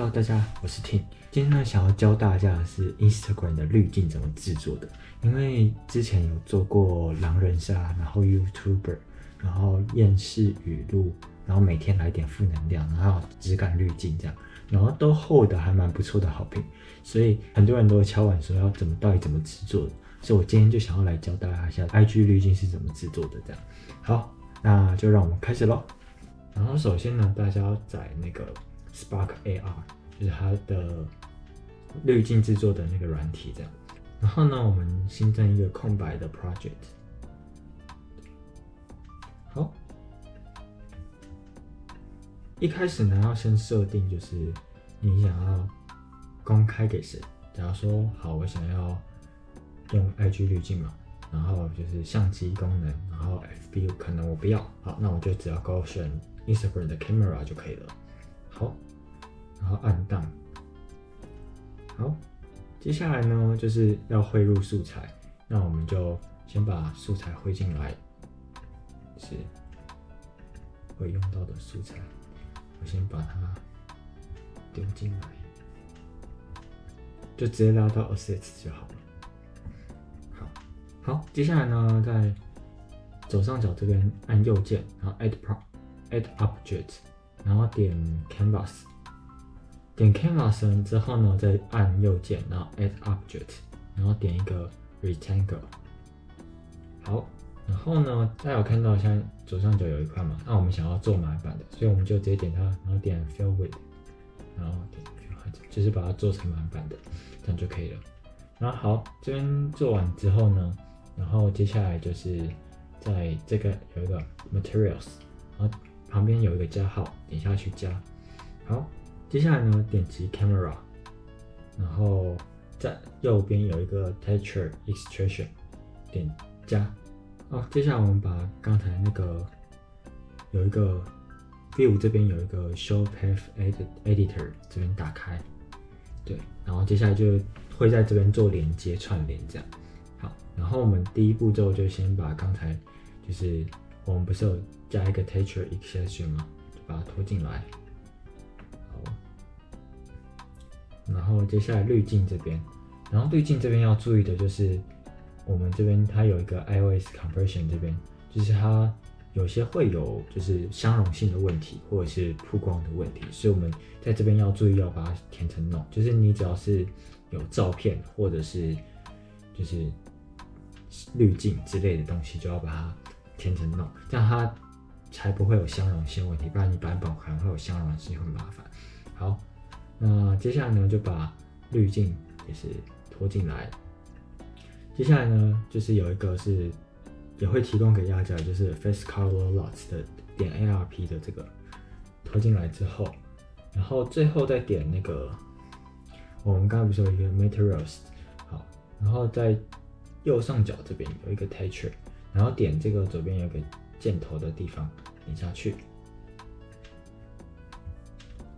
Hello，大家，我是 Tim。今天呢，想要教大家的是 Instagram 的滤镜怎么制作的。因为之前有做过狼人杀，然后 YouTuber，然后厌世语录，然后每天来点负能量，然后质感滤镜这样，然后都获得还蛮不错的好评。所以很多人都敲碗说要怎么到底怎么制作的。所以我今天就想要来教大家一下 IG 滤镜是怎么制作的。这样，好，那就让我们开始喽。然后首先呢，大家要载那个。Spark AR 就是它的滤镜制作的那个软体，这样。然后呢，我们新增一个空白的 project。好，一开始呢，要先设定就是你想要公开给谁。假如说，好，我想要用 IG 滤镜嘛，然后就是相机功能，然后 FB 可能我不要，好，那我就只要勾选 Instagram 的 camera 就可以了。好，然后按档。好，接下来呢就是要汇入素材，那我们就先把素材汇进来，是会用到的素材，我先把它丢进来，就直接拉到 Assets 就好了。好，好，接下来呢在左上角这边按右键，然后 Add Pro Add Object。然后点 Canvas，点 Canvas 之后呢，再按右键，然后 Add Object，然后点一个 Rectangle。好，然后呢，大家有看到现在左上角有一块嘛？那我们想要做满版的，所以我们就直接点它，然后点 Fill With，然后点就是把它做成满版的，这样就可以了。然后好，这边做完之后呢，然后接下来就是在这个有一个 Materials，然后。旁边有一个加号，点下去加。好，接下来呢，点击 Camera，然后在右边有一个 Texture Extraction，点加。好，接下来我们把刚才那个有一个 View 这边有一个 Show Path Editor 这边打开，对，然后接下来就会在这边做连接串联这样。好，然后我们第一步骤就先把刚才就是我们不是有加一个 texture extraction 吗，就把它拖进来。好，然后接下来滤镜这边，然后滤镜这边要注意的就是，我们这边它有一个 iOS conversion 这边，就是它有些会有就是相容性的问题，或者是曝光的问题，所以我们在这边要注意要把它填成 no，就是你只要是有照片或者是就是滤镜之类的东西，就要把它填成 no，这样它。才不会有相容性问题，不然你版本可能会有相容性，很麻烦。好，那接下来呢，就把滤镜也是拖进来。接下来呢，就是有一个是也会提供给大家，就是 Face Color Lots 的点 ARP 的这个拖进来之后，然后最后再点那个我们刚才不是有一个 Materials，好，然后在右上角这边有一个 Texture，然后点这个左边有个。箭头的地方点下去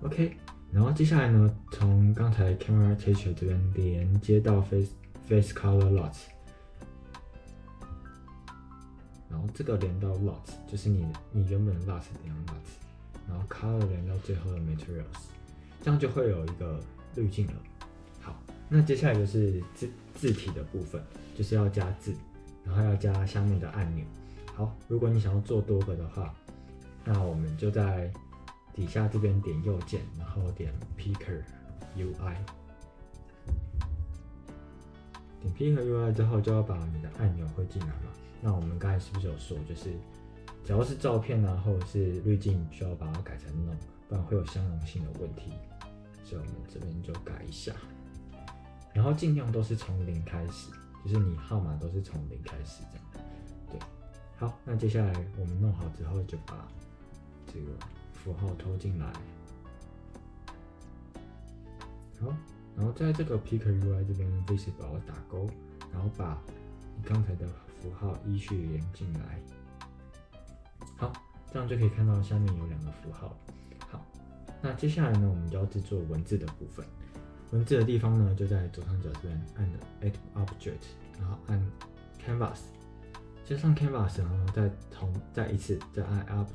，OK，然后接下来呢，从刚才 Camera Texture 这边连接到 Face Face Color Lots，然后这个连到 Lots，就是你你原本 Lots 连到 Lots，然后 Color 连到最后的 Materials，这样就会有一个滤镜了。好，那接下来就是字字体的部分，就是要加字，然后要加下面的按钮。好，如果你想要做多个的话，那我们就在底下这边点右键，然后点 Picker UI，点 Picker UI 之后就要把你的按钮汇进来嘛。那我们刚才是不是有说，就是只要是照片啊，或者是滤镜，需要把它改成 No，不然会有相容性的问题。所以我们这边就改一下，然后尽量都是从零开始，就是你号码都是从零开始这样。对好，那接下来我们弄好之后，就把这个符号拖进来。好，然后在这个 Picker UI 这边 Visible 打勾，然后把你刚才的符号依序连进来。好，这样就可以看到下面有两个符号。好，那接下来呢，我们就要制作文字的部分。文字的地方呢，就在左上角这边按 Add Object，然后按 Canvas。先上 Canvas，然后再重再一次再按 Up，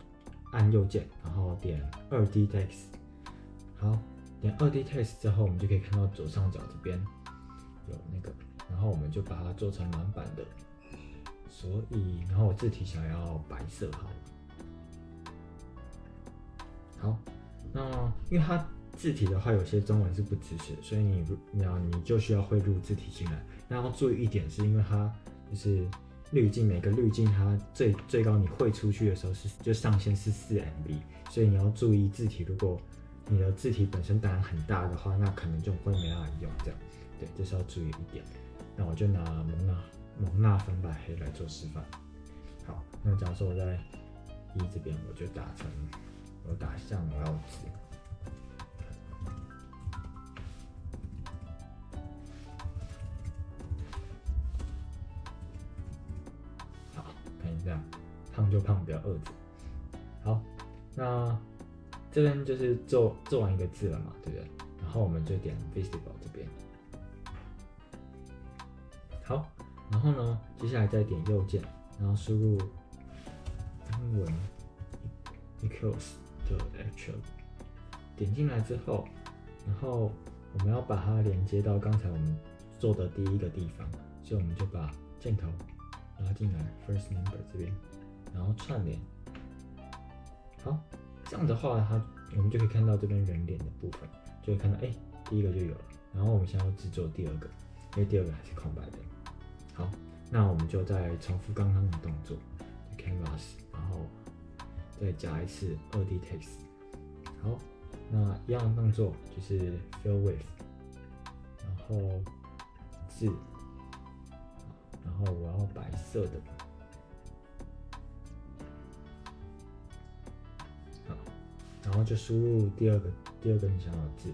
按右键，然后点二 D Text。好，点二 D text 之后，我们就可以看到左上角这边有那个，然后我们就把它做成满版的。所以，然后我字体想要白色，好。好，那因为它字体的话，有些中文是不支持，所以你你要你就需要汇入字体进来。那要注意一点，是因为它就是滤镜，每个滤镜它最最高你汇出去的时候是就上限是四 MB，所以你要注意字体，如果你的字体本身胆很大的话，那可能就会没办法用这样。对，这是要注意一点。那我就拿蒙娜。蒙纳粉白黑来做示范。好，那假如说我在一这边，我就打成，我打像我要胖就胖，不要饿着。好，那这边就是做做完一个字了嘛，对不对？然后我们就点 visible 这边。好。然后呢，接下来再点右键，然后输入英文 equals 的 actual，点进来之后，然后我们要把它连接到刚才我们做的第一个地方，所以我们就把箭头拉进来 first number 这边，然后串联。好，这样的话，它我们就可以看到这边人脸的部分，就会看到哎，第一个就有了。然后我们现在要制作第二个，因为第二个还是空白的。好，那我们就再重复刚刚的动作，canvas，然后再加一次二 D text。好，那一样动作就是 fill with，然后字，然后我要白色的，然后就输入第二个第二个你想要的字。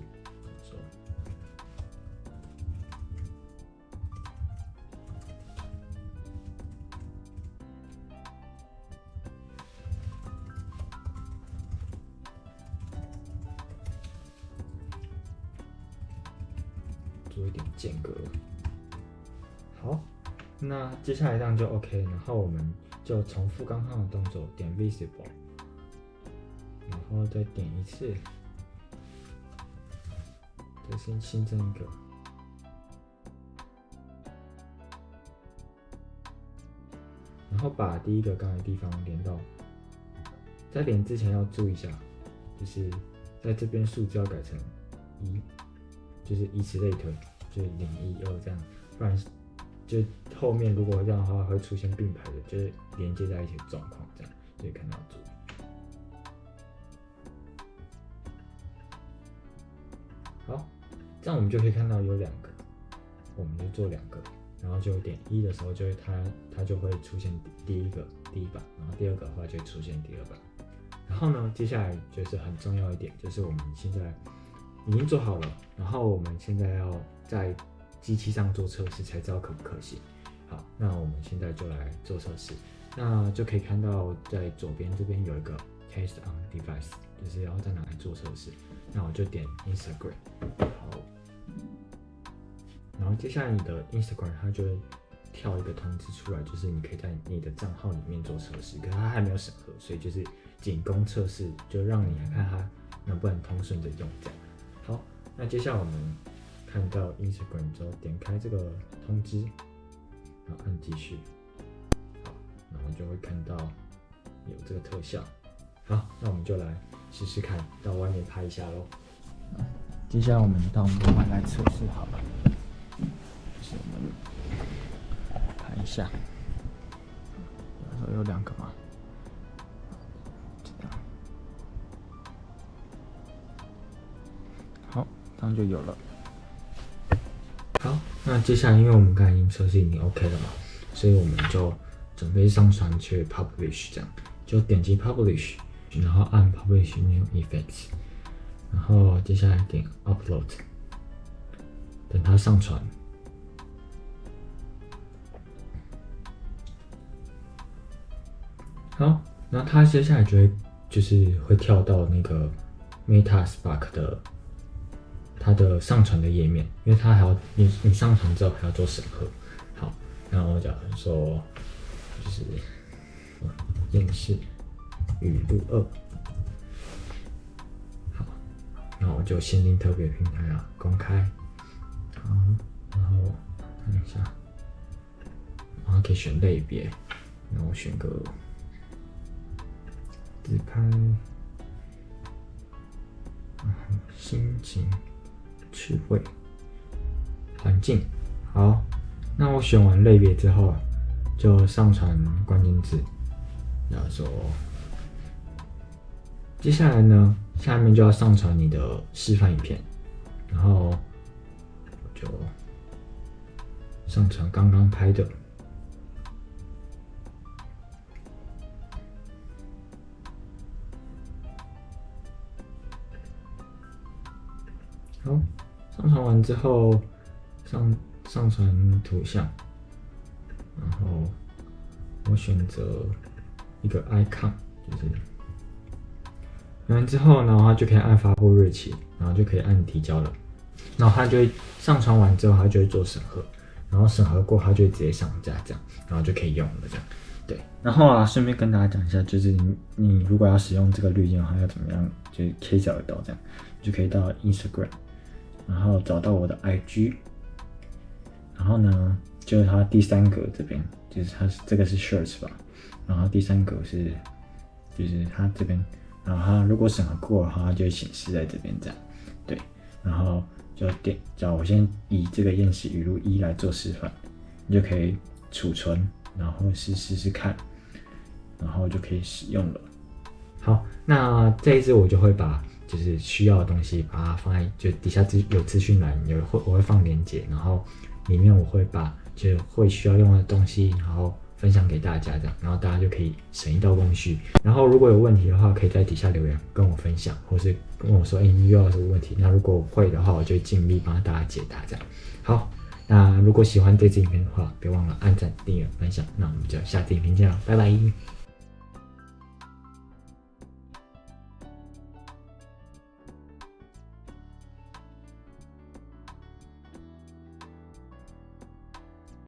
做一点间隔，好，那接下来这样就 OK，然后我们就重复刚刚的动作，点 visible，然后再点一次，再先新增一个，然后把第一个刚才地方连到，在连之前要注意一下，就是在这边数字要改成一。就是以此类推，就是零一二这样，不然就后面如果这样的话会出现并排的，就是连接在一起的状况这样，所以看到注意。好，这样我们就可以看到有两个，我们就做两个，然后就点一的时候，就会它它就会出现第一个第一版，然后第二个的话就出现第二版。然后呢，接下来就是很重要一点，就是我们现在。已经做好了，然后我们现在要在机器上做测试，才知道可不可行。好，那我们现在就来做测试。那就可以看到在左边这边有一个 Test on Device，就是要在哪里做测试。那我就点 Instagram，好，然后接下来你的 Instagram 它就会跳一个通知出来，就是你可以在你的账号里面做测试，可是它还没有审核，所以就是仅供测试，就让你来看它能不能通顺的用这样。好，那接下来我们看到 Instagram 之后，点开这个通知，然后按继续，好，然后就会看到有这个特效。好，那我们就来试试看，到外面拍一下喽。接下来我们到门外来测试好了，是我们看一下，有有两个吗？这样就有了。好，那接下来，因为我们刚才已经测试已经 OK 了嘛，所以我们就准备上传去 Publish，这样就点击 Publish，然后按 Publish New Effects，然后接下来点 Upload，等它上传。好，那它接下来就会就是会跳到那个 Meta Spark 的。它的上传的页面，因为它还要你你上传之后还要做审核。好，然后假如说就是面试语录二，好，那我就限定特别平台啊，公开，好，然后看一下，然后可以选类别，然后选个自拍，然后心情、趣味、环境，好，那我选完类别之后，就上传关键字，然后说。接下来呢，下面就要上传你的示范影片，然后就上传刚刚拍的。好，上传完之后，上上传图像，然后我选择一个 icon，就是。完之后呢，它就可以按发布日期，然后就可以按提交了。然后它就会上传完之后，它就会做审核，然后审核过，它就会直接上架这样，然后就可以用了这样。对，然后啊，顺便跟大家讲一下，就是你如果要使用这个滤镜的话，要怎么样，就是可以找得到这样，就可以到 Instagram，然后找到我的 IG，然后呢，就是它第三格这边，就是它是这个是 Shirts 吧，然后第三格是，就是它这边。然后它如果审核过的话，它就显示在这边这样，对，然后就点，叫我先以这个验视语录一来做示范，你就可以储存，然后试试试看，然后就可以使用了。好，那这一次我就会把就是需要的东西把它放在就底下资有资讯栏有会我会放链接，然后里面我会把就会需要用的东西，然后。分享给大家这样，然后大家就可以省一道工序。然后如果有问题的话，可以在底下留言跟我分享，或是跟我说，哎，你遇到什么问题？那如果会的话，我就尽力帮大家解答这样。好，那如果喜欢这支影片的话，别忘了按赞、订阅、分享。那我们就下次影片见了，拜拜。